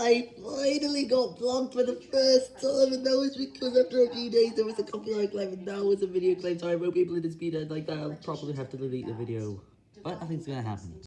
I finally got blocked for the first time, and that was because after a few days there was a copyright claim, and now was a video claim, so I wrote people in dispute, and like that, I'll probably have to delete the video. But nothing's gonna happen.